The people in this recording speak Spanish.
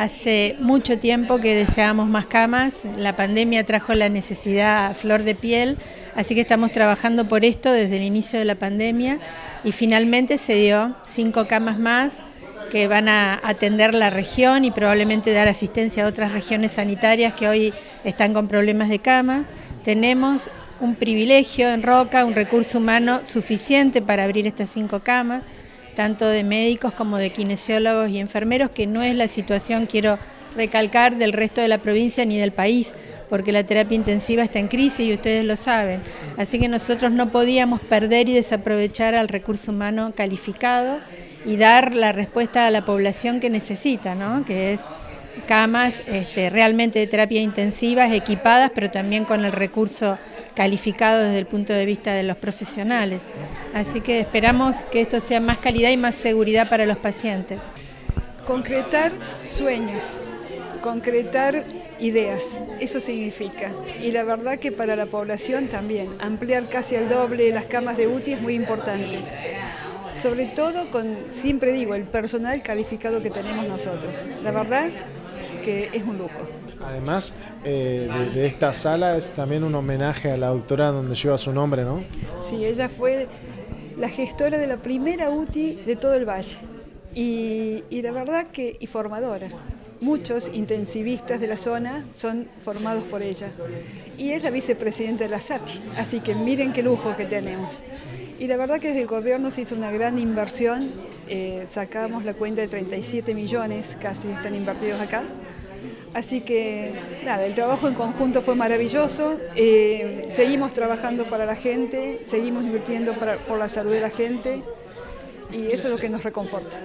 Hace mucho tiempo que deseábamos más camas, la pandemia trajo la necesidad a flor de piel, así que estamos trabajando por esto desde el inicio de la pandemia. Y finalmente se dio cinco camas más que van a atender la región y probablemente dar asistencia a otras regiones sanitarias que hoy están con problemas de cama. Tenemos un privilegio en Roca, un recurso humano suficiente para abrir estas cinco camas tanto de médicos como de kinesiólogos y enfermeros, que no es la situación, quiero recalcar, del resto de la provincia ni del país, porque la terapia intensiva está en crisis y ustedes lo saben. Así que nosotros no podíamos perder y desaprovechar al recurso humano calificado y dar la respuesta a la población que necesita, ¿no? que es camas este, realmente de terapia intensiva, equipadas, pero también con el recurso calificado desde el punto de vista de los profesionales. Así que esperamos que esto sea más calidad y más seguridad para los pacientes. Concretar sueños, concretar ideas, eso significa. Y la verdad que para la población también, ampliar casi al doble las camas de UTI es muy importante. Sobre todo con, siempre digo, el personal calificado que tenemos nosotros. La verdad que es un lujo. Además eh, de, esta sala es también un homenaje a la doctora donde lleva su nombre, ¿no? Sí, ella fue la gestora de la primera UTI de todo el valle y, y la verdad que y formadora. Muchos intensivistas de la zona son formados por ella y es la vicepresidenta de la SATI, así que miren qué lujo que tenemos. Y la verdad que desde el gobierno se hizo una gran inversión, eh, sacamos la cuenta de 37 millones casi están invertidos acá. Así que nada, el trabajo en conjunto fue maravilloso, eh, seguimos trabajando para la gente, seguimos invirtiendo por la salud de la gente y eso es lo que nos reconforta.